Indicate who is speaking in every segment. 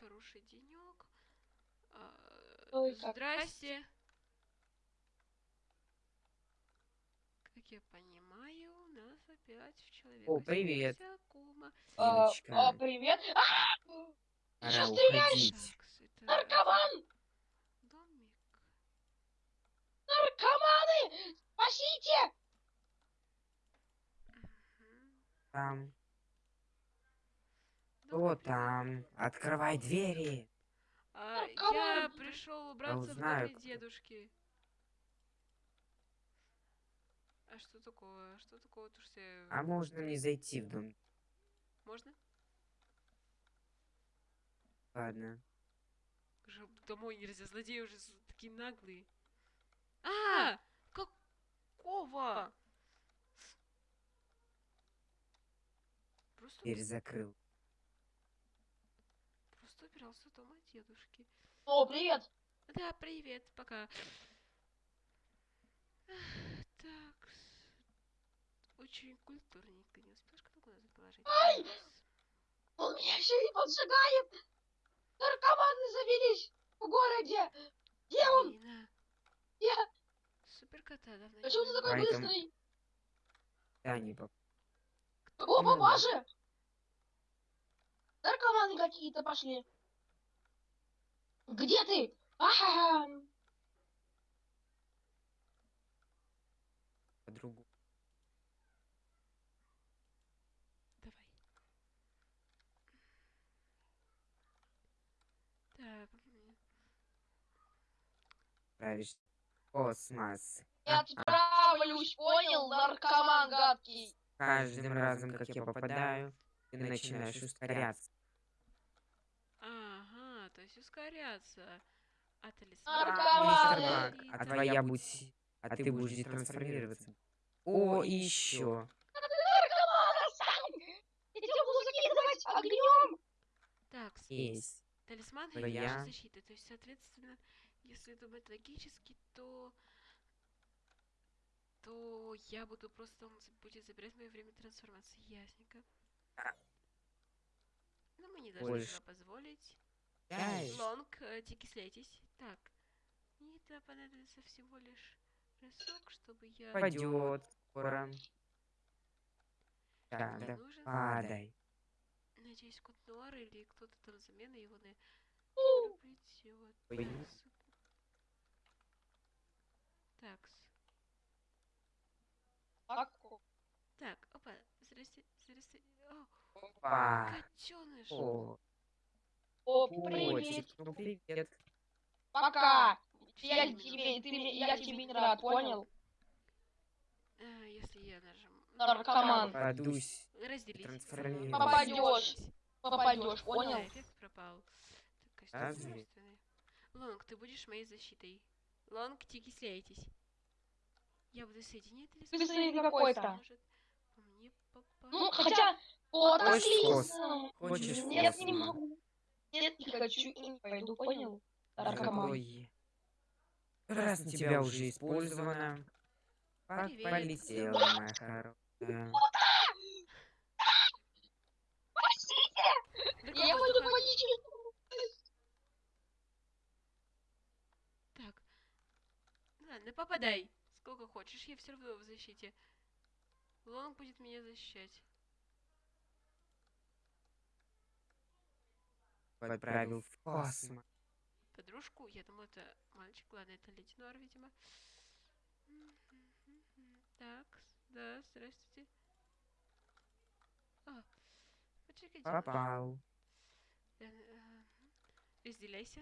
Speaker 1: хороший денек. А,
Speaker 2: Ой, как-
Speaker 1: Здрасте. Как я понимаю, у нас опять в человека.
Speaker 3: О, привет.
Speaker 2: А, а, привет. А, что стреляешь?
Speaker 1: Так,
Speaker 2: наркоман!
Speaker 1: домик.
Speaker 2: Наркоманы! Спасите!
Speaker 3: Там, кто там? Открывай двери.
Speaker 1: А, я пришел убраться в доме дедушки. А что такого? Что такого? То, что я-
Speaker 3: А можно мне зайти в дом?
Speaker 1: Можно?
Speaker 3: Ладно.
Speaker 1: Уже домой нельзя, злодеи уже такие наглые. А! Какого? Просто,
Speaker 3: Дверь закрыл.
Speaker 1: Просто убирался дома дедушки.
Speaker 2: О, привет!
Speaker 1: Да, привет, пока. Так. Очень культурненько. Не успеешь кнопку назад положить?
Speaker 2: Ай! Он меня еще и поджигает! Наркоманы завелись в городе! Где он? Я...
Speaker 1: Супер кота давно
Speaker 2: Почему ты такой
Speaker 3: Поэтому-
Speaker 2: быстрый?
Speaker 3: Да, не поп-
Speaker 2: О, папаша! Наркоманы какие-то пошли. Где ты? Ага!
Speaker 3: подругу.
Speaker 1: Давай. Так.
Speaker 3: Правишь. Космос.
Speaker 2: Я отправлюсь, понял, наркоман гадкий.
Speaker 3: Каждым разом, как я попадаю, ты начинаешь ускоряться.
Speaker 1: Ага, ускоряться. А талисман? Говорит-
Speaker 3: а твоя будь... А ты будешь детрансформироваться. О, и еще.
Speaker 2: Наркоман, отстань! Я тебя буду закидывать огнем!
Speaker 1: Так,
Speaker 3: Есть.
Speaker 1: талисман
Speaker 3: Но
Speaker 1: и
Speaker 3: я-
Speaker 1: наша защита. То есть, соответственно, если думать логически, то то я буду просто он будет забирать мое время трансформации. Ясненько.
Speaker 3: А.
Speaker 1: Но мы не должны
Speaker 3: Больше.
Speaker 1: позволить. Лонг, э, дикислетись. Так. Мне это понадобится всего лишь разок, чтобы я...
Speaker 3: Пойдет скоро. Так,
Speaker 1: Мне
Speaker 3: да,
Speaker 1: нужен,
Speaker 3: падай.
Speaker 1: надеюсь, кот Нуар или кто-то там замена его на...
Speaker 3: Ой.
Speaker 1: Такс. Так, опа, здрасте, здрасте. О,
Speaker 3: Опа.
Speaker 1: котеныш.
Speaker 3: О,
Speaker 2: О, привет!
Speaker 3: ну привет.
Speaker 2: Пока! Я тебе, ты, я тебе не рад, понял?
Speaker 1: А, если я нажму...
Speaker 2: Наркоман.
Speaker 3: Подусь.
Speaker 1: Разделись.
Speaker 2: Попадешь,
Speaker 1: Да,
Speaker 2: понял?
Speaker 1: эффект пропал. Так. Лонг, ты будешь моей защитой. Лонг, тикисляйтесь. Я буду соединять
Speaker 2: Ты смотри,
Speaker 1: талисман.
Speaker 2: какой-то. Ну, хотя... Вот,
Speaker 3: Хочешь
Speaker 2: отлично!
Speaker 3: Хочешь
Speaker 2: Нет, не могу. Нет, не хочу и не пойду, понял? Наркоман.
Speaker 3: Раз на тебя уже использовано. Полетела, моя хорошая.
Speaker 2: Я водичке.
Speaker 1: Так. Ладно, попадай. Сколько хочешь, я все равно в защите. Лонг будет меня защищать.
Speaker 3: Отправил в космос.
Speaker 1: Подружку, я думаю, это мальчик, ладно, это леди Нуар, видимо. Так, да, здравствуйте. А, почекайте.
Speaker 3: Попал.
Speaker 1: Э, э, Разделяйся.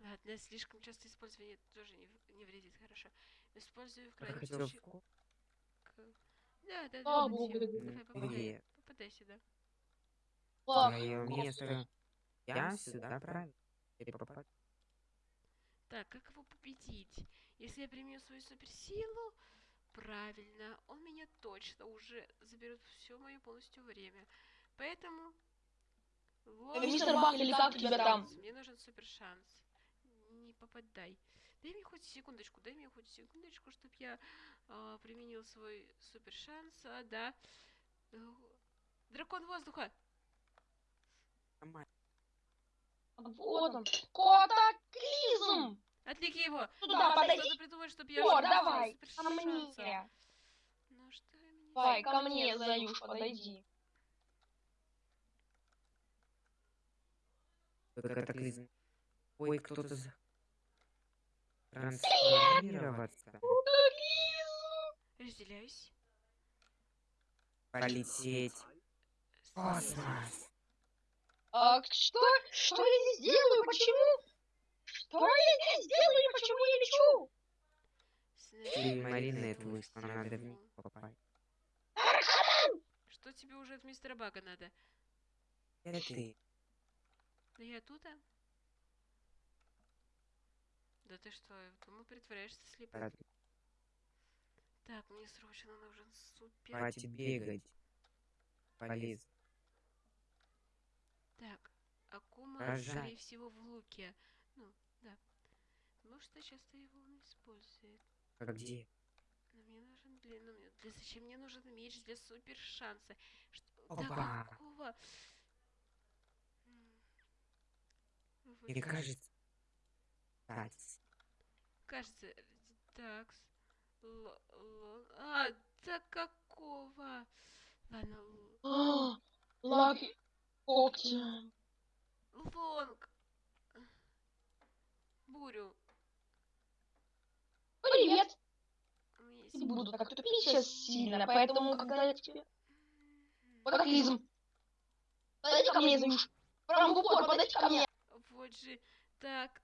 Speaker 1: Ладно, слишком часто использование тоже не, не вредит, хорошо. Использую в крайнем случае. Да, да, да, попадай сюда.
Speaker 3: Твое место. Я сюда правильно.
Speaker 1: Так, как его победить? Если я применю свою суперсилу, правильно, он меня точно уже заберет все мое полностью время. Поэтому... вот
Speaker 2: мистер Бак, или как тебя там?
Speaker 1: Мне нужен супер шанс. Не попадай. Дай мне хоть секундочку, дай мне хоть секундочку, чтобы я а, применил свой супер шанс. А, да. Э, Дракон воздуха!
Speaker 3: Нормально.
Speaker 2: Вот он. Котоклизм!
Speaker 1: Отвлеки его!
Speaker 2: Туда,
Speaker 1: Надо
Speaker 2: подойди.
Speaker 1: что-то придумать, чтобы я
Speaker 2: О, давай, ко мне.
Speaker 1: Ну что мне
Speaker 2: Давай, ко мне, Заюш, подойди.
Speaker 3: Катаклизм. Ой, кто-то за... Трансформироваться.
Speaker 1: Разделяюсь.
Speaker 3: Полететь. Космос.
Speaker 2: А что? Что я здесь делаю? Почему? Что я здесь делаю? Почему я лечу?
Speaker 3: Ты Маринет вышла, надо в них попасть.
Speaker 1: Что тебе уже от мистера Бага надо?
Speaker 3: Это ты.
Speaker 1: Да я тут, а? Да ты что, думаю, притворяешься слепым?
Speaker 3: Рад-
Speaker 1: Так, мне срочно нужен супер...
Speaker 3: Хватит бегать. Полез.
Speaker 1: Так, Акума,
Speaker 3: Рожай.
Speaker 1: скорее всего, в луке. Ну, да. Потому что часто его он использует.
Speaker 3: А где?
Speaker 1: Но мне нужен, блин, ну, мне- для, зачем мне нужен меч для супер шанса? Что,
Speaker 3: Опа.
Speaker 1: да какого? Вот
Speaker 3: Мне кажется... Кать.
Speaker 1: Кажется, такс. Л- лон- А, да какого? Ладно, л-
Speaker 2: А, Лаки
Speaker 1: лонг. Бурю.
Speaker 2: Привет.
Speaker 1: У меня есть...
Speaker 2: Не буду так тупить сейчас сильно, поэтому когда я тебе... Катаклизм. Подойди ко мне, Заюш. Прям в упор, подойди ко мне.
Speaker 1: Вот же. Так.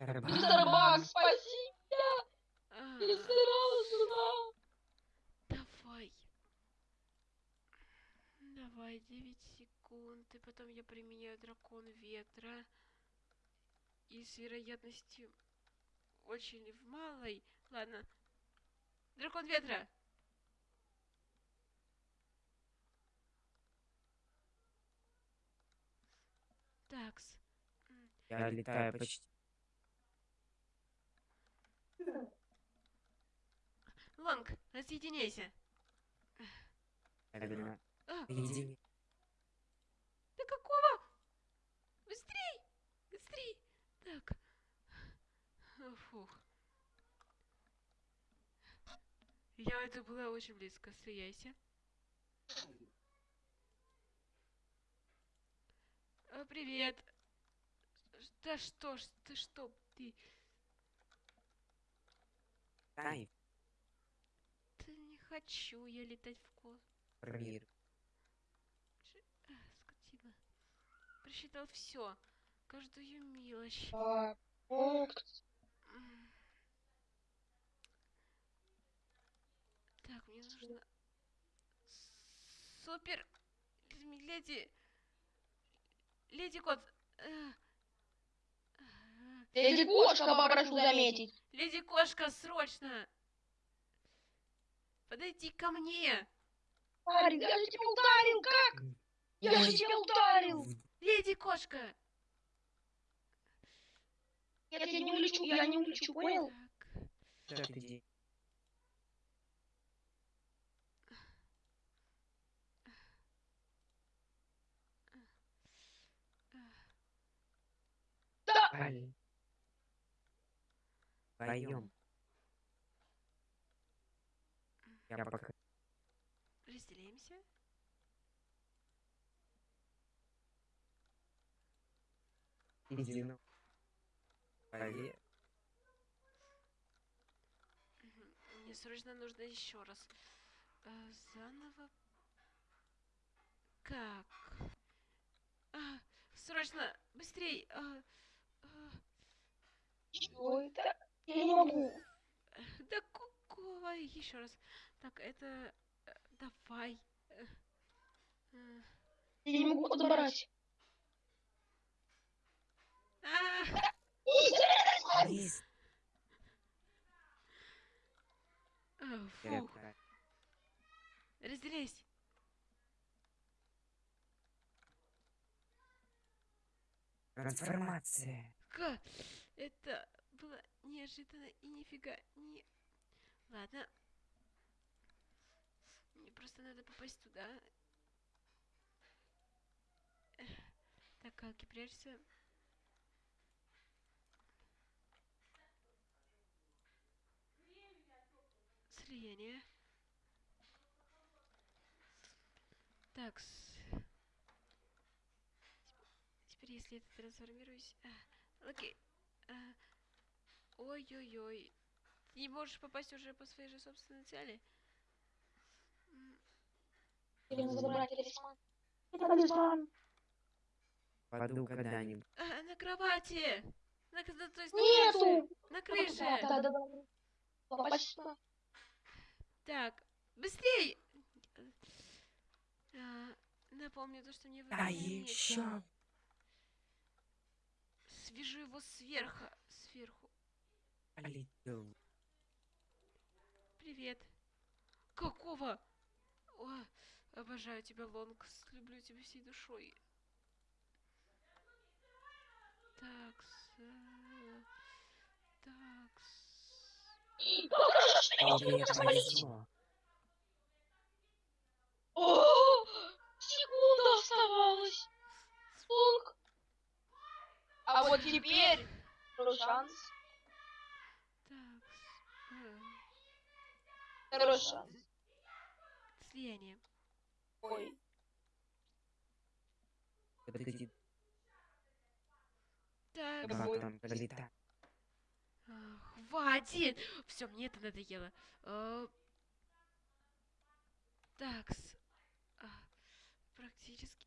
Speaker 2: Мистер Баг, спаси.
Speaker 1: а,
Speaker 2: Я сырала сюда.
Speaker 1: Давай. Давай, 9 секунд. И потом я применяю дракон ветра. И с вероятностью очень в малой. Ладно. Дракон ветра. Такс.
Speaker 3: Я летаю почти.
Speaker 1: Лонг, разъединяйся.
Speaker 3: Одна.
Speaker 1: А,
Speaker 3: Единица.
Speaker 1: да какого? Быстрей! Быстрей! Так. О, Фух. Я это была очень близко. Слияйся. А, привет. Да что ж, ты что, ты...
Speaker 3: Дай.
Speaker 1: Ты не хочу я летать в космос.
Speaker 3: Промир.
Speaker 1: А, скотина. Просчитал все. Каждую мелочь.
Speaker 2: А.
Speaker 1: М. Так, мне нужно... Супер! Леди... Леди Кот... э, э,
Speaker 2: Леди Кошка, попрошу заметить.
Speaker 1: Леди Кошка, срочно! Подойди ко мне!
Speaker 2: Парень, я же тебя ударил, как? Я же тебя ударил.
Speaker 1: Леди Кошка!
Speaker 2: Нет, я не улечу, я не улечу, понял?
Speaker 1: Так,
Speaker 3: ты делаешь?
Speaker 2: Да.
Speaker 3: Я пока...
Speaker 1: разделяемся. Мгм. Мне срочно нужно еще раз. Э, заново. Как? А, срочно, быстрей. а, а,
Speaker 2: Чего это? Я не могу.
Speaker 1: да какого? Еще раз. Так, это... э, давай. Э,
Speaker 2: Я не могу подобрать.
Speaker 1: а, А, фух. Разделяйся.
Speaker 3: Трансформация.
Speaker 1: Ка, это было неожиданно и нифига не... Ладно. Мне просто надо попасть туда. Эх. Калки, прячься. Слияние. Так. Теперь, если я трансформируюсь... а, Окей. а, Ой-ой-ой. Ты не можешь попасть уже по своей же собственной цели?
Speaker 3: Паду когда-нибудь.
Speaker 1: а, на кровати! На, то есть на крыше!
Speaker 2: Нету.
Speaker 1: На крыше!
Speaker 2: Да, да, да. Спасибо.
Speaker 1: Так, быстрей! А, напомню то, что мне
Speaker 3: А
Speaker 1: времени нет.
Speaker 3: еще
Speaker 1: Свяжу его сверху. Сверху. Привет. Какого? О, обожаю тебя, Лонгс. Люблю тебя всей душой. Такс. э, Такс.
Speaker 3: Тебе повезло.
Speaker 2: О, секунда оставалась. Лонг. А вот теперь второй шанс.
Speaker 1: Такс. э,
Speaker 2: Второй шанс.
Speaker 1: Слияние.
Speaker 2: Ой.
Speaker 3: Подойди,
Speaker 1: Так.
Speaker 2: Какой?
Speaker 3: там полетать.
Speaker 1: А, Хватит! Все, мне это надоело. А, Такс. А, Практически.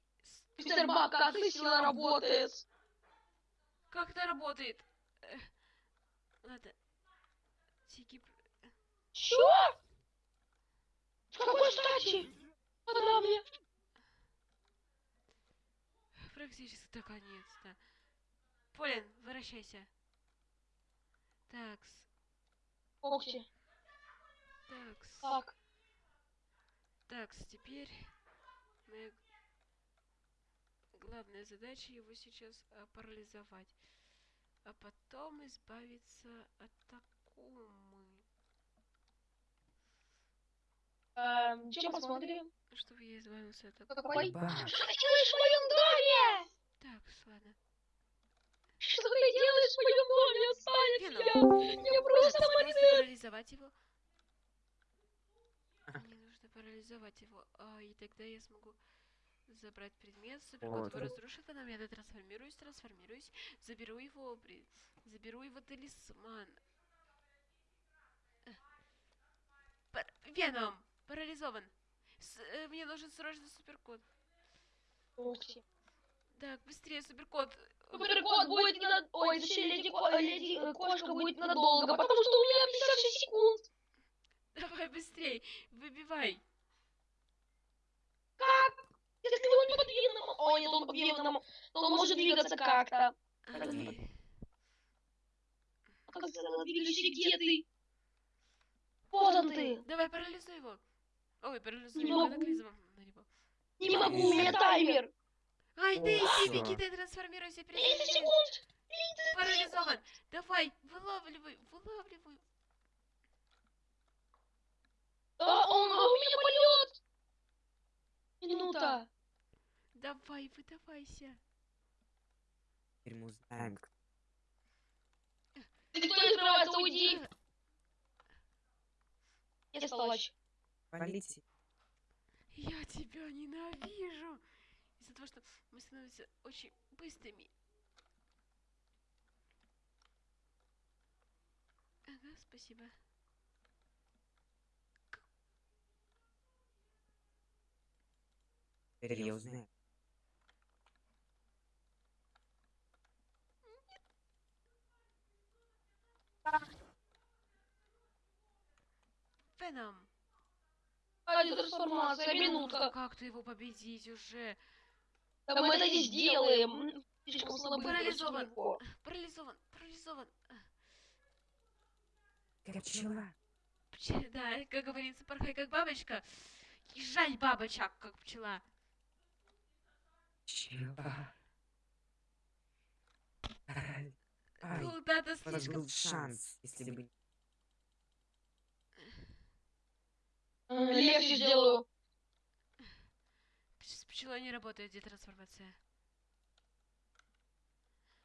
Speaker 2: Мистер Бак, как ты сила работает?
Speaker 1: Как это работает? Э, Ладно. Тики... п-
Speaker 2: Чё? С какой стати? Она мне.
Speaker 1: Практически наконец-то. Полин, возвращайся. Такс.
Speaker 2: Окси.
Speaker 1: Такс.
Speaker 2: Так.
Speaker 1: Такс, теперь моя главная задача его сейчас а, парализовать. А потом избавиться от Такумы.
Speaker 2: Эм, чем посмотрим?
Speaker 1: Чтобы я избавился от Такумы.
Speaker 2: Какой? Что ты делаешь в моем доме?
Speaker 1: Так, ладно.
Speaker 2: Что ты делаешь в моем доме? Отстань от меня. Я просто
Speaker 1: парализовать его. Мне нужно парализовать его, а, и тогда я смогу забрать предмет. Суперкот
Speaker 3: Вот.
Speaker 1: разрушит, потом я трансформируюсь, трансформируюсь, заберу его, при- заберу его талисман. Э. Пар- Веном! Парализован! С- э, мне нужен срочно суперкот.
Speaker 2: Окси.
Speaker 1: Так, быстрее, суперкот!
Speaker 2: Суперкот будет ненадолго. Ой, точнее, леди, ко- э, леди э, кошка будет надолго, потому что у меня 56 секунд.
Speaker 1: Давай быстрей! Выбивай!
Speaker 2: Как? Если он не подвижным... Ой, нет, он подвижным, то он может двигаться как-то. А Как двигайся, где ты? Вот он ты.
Speaker 1: Давай, парализуй его! Ой, парализуй
Speaker 2: Не
Speaker 1: его
Speaker 2: могу.
Speaker 1: катаклизмом на него.
Speaker 2: Не могу, у меня таймер.
Speaker 1: Ай,
Speaker 3: О,
Speaker 1: Дейзи,
Speaker 3: всё.
Speaker 1: беги, ты трансформируйся,
Speaker 2: 30
Speaker 1: перестань.
Speaker 2: секунд.
Speaker 1: Парализован. Давай, вылавливай, вылавливай.
Speaker 2: А, он, а у меня полет. Минута.
Speaker 1: Давай, выдавайся.
Speaker 3: теперь мы узнаем, кто
Speaker 2: Ты кто не открывается, уйди. Я палач.
Speaker 3: полетит.
Speaker 1: Я тебя ненавижу. Из-за того, что мы становимся очень быстрыми. Ага, спасибо.
Speaker 3: Узнаю.
Speaker 1: Веном.
Speaker 2: Ради трансформация, минутка.
Speaker 1: Как ты его победить уже?
Speaker 2: Да мы это не сделаем. Слишком слабый.
Speaker 1: Парализован. Парализован, парализован.
Speaker 3: Как пчела.
Speaker 1: пче- Да, как говорится, порхай как бабочка. И жаль бабочек, как пчела.
Speaker 3: Пчела. Ай, ай,
Speaker 1: Куда-то
Speaker 3: у вас
Speaker 1: слишком...
Speaker 3: был шанс, если бы...
Speaker 2: Легче сделаю.
Speaker 1: С пчелой не работает детрансформация.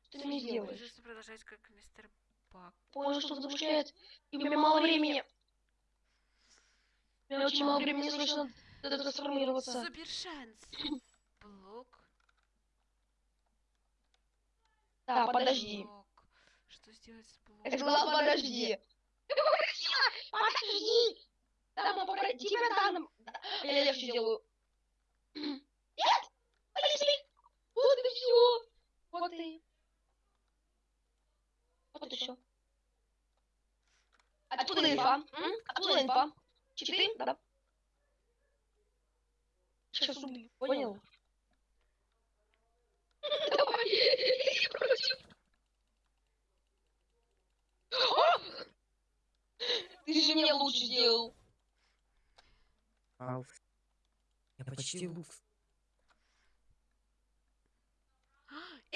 Speaker 2: Что ты мне делаешь?
Speaker 1: Придется продолжать как мистер Бак.
Speaker 2: Понял, что замышляет. И у меня мало времени. У меня очень мало времени срочно надо трансформироваться.
Speaker 1: Супер шанс. Блок.
Speaker 2: Да, подожди.
Speaker 1: Блок. Что сделать с
Speaker 2: Я
Speaker 1: блоком?
Speaker 2: сказала, подожди. Ты попросила, подожди. Попросили тебя данным. Я легче делаю. Нет! Подожди! Вот и все. Вот и. Вот и все. Откуда инфа? М? Откуда инфа? Читы? Да. Сейчас убью. Понял? Давай. А! Ты же мне лучше сделал.
Speaker 3: Алф. Я почти лукс.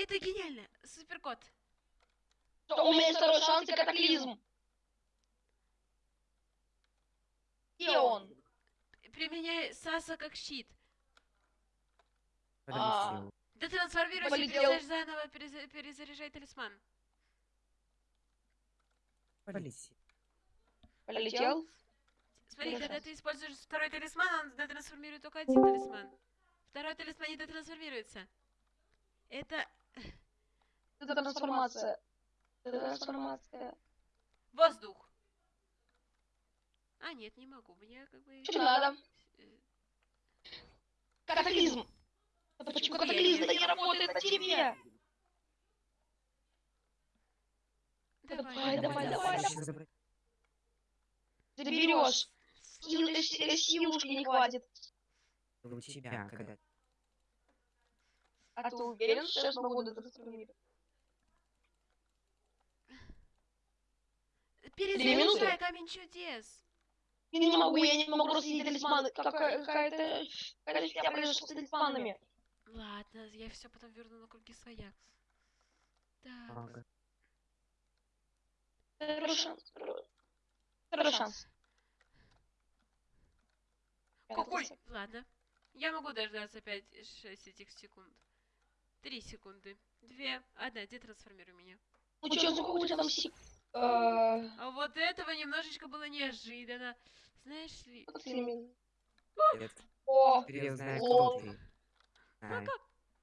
Speaker 1: Это гениально. Суперкот.
Speaker 2: Что у меня есть второй шанс и катаклизм. Где он?
Speaker 1: Применяй Саса как щит.
Speaker 2: А.
Speaker 1: Ты трансформируйся,
Speaker 2: Полетел.
Speaker 1: перезаряжай заново, переза- перезаряжай талисман.
Speaker 3: Полетел.
Speaker 2: Полетел?
Speaker 1: Смотри,
Speaker 2: Хорошо.
Speaker 1: когда ты используешь второй талисман, он детрансформирует только один талисман. Второй талисман не детрансформируется. Это
Speaker 2: Это трансформация. Это трансформация.
Speaker 1: воздух. А, нет, не могу. Мне как бы...
Speaker 2: Что надо?
Speaker 1: э,
Speaker 2: Катаклизм. Это почему катаклизм не работает на тебе? Давай, давай, давай.
Speaker 3: Забрать?
Speaker 2: Ты берешь. Э, силушки не хватит.
Speaker 3: У тебя, когда
Speaker 2: А ты уверен, что я смогу это трансформировать?
Speaker 1: Перезаряжай
Speaker 2: минуты?
Speaker 1: камень чудес.
Speaker 2: Я не могу, я не могу рассидеть талисманы. Какая- Какая-то... Какая-то фигня произошла с талисманами.
Speaker 1: Ладно, я все потом верну на круги своя. Так.
Speaker 2: Второй шанс. Второй шанс.
Speaker 1: Какой? Ладно. Я могу дождаться 5-6 этих секунд. Три секунды. Две. Одна. Детрансформируй меня.
Speaker 2: Ну чё, за какой там сик... Э,
Speaker 1: А вот этого немножечко было неожиданно. Знаешь ли...
Speaker 2: О, лол.
Speaker 3: кто ты.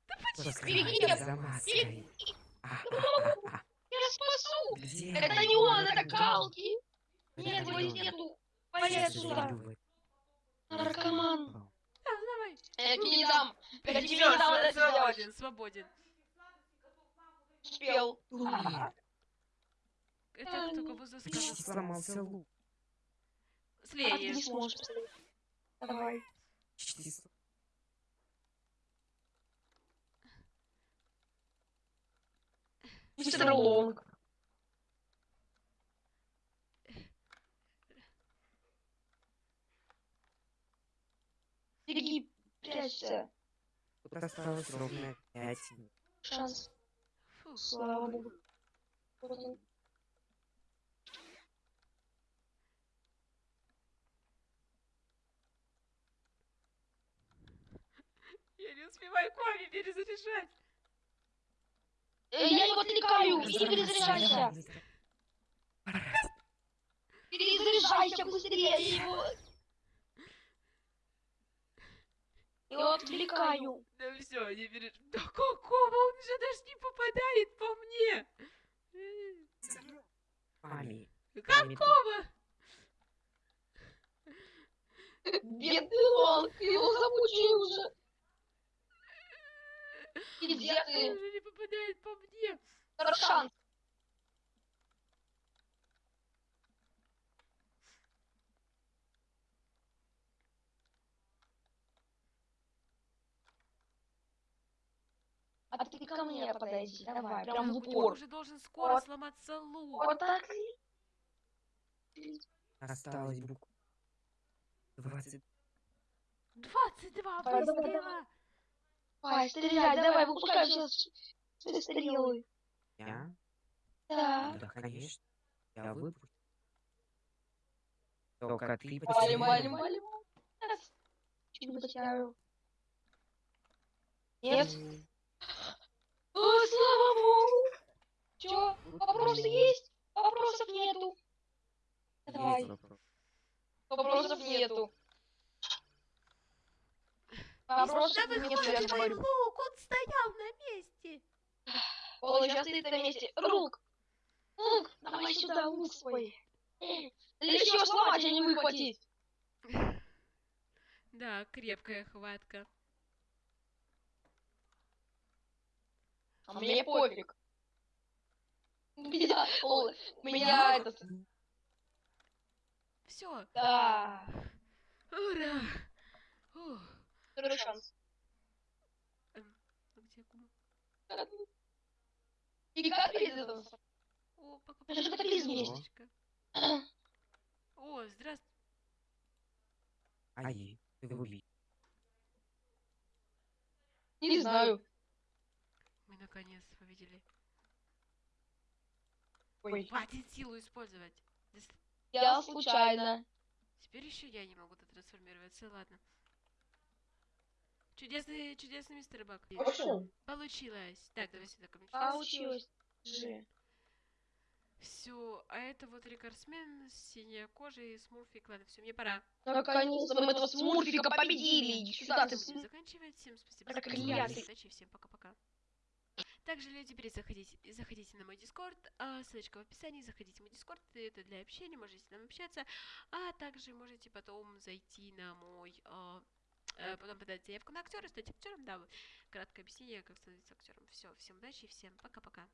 Speaker 1: Почти.
Speaker 3: за маской. А, а, а, а.
Speaker 2: я спасу!
Speaker 3: Где
Speaker 2: Это не он, это Галки!
Speaker 3: Это
Speaker 2: Нет, его нету! Полез сюда! Наркоман!
Speaker 1: давай.
Speaker 2: Я тебе не дам! Я тебе не дам
Speaker 1: сва-
Speaker 2: это сделать!
Speaker 1: свободен, свободен.
Speaker 2: Успел!
Speaker 1: Это кто кого заскажет?
Speaker 3: сломался лук.
Speaker 2: А ты не сможешь. Давай. Мистер Лонг. Беги, прячься.
Speaker 3: Тут осталось ровно пять минут.
Speaker 2: Шанс.
Speaker 1: Фу.
Speaker 2: Слава богу. Вот он.
Speaker 1: Я не успеваю Коми перезаряжать.
Speaker 2: Э, Я его отвлекаю! Иди перезаряжайся! Перезаряжайся быстрее! Я его... Я его отвлекаю!
Speaker 1: Да все, не переж... Да какого? Он же даже не попадает по мне.
Speaker 3: Мами.
Speaker 1: Какого?
Speaker 2: Бедный Лонг, его замучили уже! Где
Speaker 1: Он
Speaker 2: ты?
Speaker 1: же не попадает по мне.
Speaker 2: Второй шанс! А ты ко мне подойди, давай, прям в
Speaker 1: У него
Speaker 2: упор.
Speaker 1: уже должен скоро
Speaker 2: Вот.
Speaker 1: сломаться лук.
Speaker 2: Вот так.
Speaker 3: Осталось буквально 20.
Speaker 1: 22
Speaker 2: Давай, Давай, стреляй, давай, выпускай сейчас стрелы.
Speaker 3: Я?
Speaker 2: Да.
Speaker 3: Да, конечно. Я выпущу. Только ты потерял.
Speaker 2: Валим, валим, Чуть не потерял. Нет? О, слава богу! Чё,
Speaker 1: вопросы
Speaker 2: есть?
Speaker 1: Вопросов нету. Давай.
Speaker 2: Вопросов нету мне что я говорю.
Speaker 1: лук, он стоял на месте.
Speaker 2: Он сейчас стоит на месте. Рук! Лук, давай сюда лук свой. Для чего сломать, а не выхватить?
Speaker 1: Да, крепкая хватка.
Speaker 2: А мне пофиг. У меня, о, у меня этот,
Speaker 1: Все,
Speaker 2: да,
Speaker 1: ура! Ух,
Speaker 2: второй шанс.
Speaker 1: а где?
Speaker 2: И?
Speaker 1: О, пока
Speaker 2: Это же катаклизм есть.
Speaker 1: О, здравствуй.
Speaker 3: Ай, ты.
Speaker 2: Не знаю.
Speaker 1: Мы наконец победили.
Speaker 2: Ой,
Speaker 1: Хватит силу использовать.
Speaker 2: Я случайно.
Speaker 1: Теперь еще я не могу трансформироваться, ладно. Чудесный, чудесный мистер Бак. Получилось. Так, давай сюда ко мне.
Speaker 2: Получилось. Же.
Speaker 1: Все, а это вот рекордсмен, синяя кожа и смурфик. Ладно, все, мне пора.
Speaker 2: Наконец-то мы этого смурфика победили. Сюда, ты
Speaker 1: заканчивать. Всем спасибо
Speaker 2: Проклятый.
Speaker 1: удачи, всем пока-пока. Также, люди, теперь заходите, заходите на мой дискорд, а, ссылочка в описании, заходите в мой дискорд, это для общения, можете там общаться, а также можете потом зайти на мой, а, потом подать заявку на актера, стать актером, да, краткое объяснение, как становиться актером. Все, всем удачи всем пока-пока.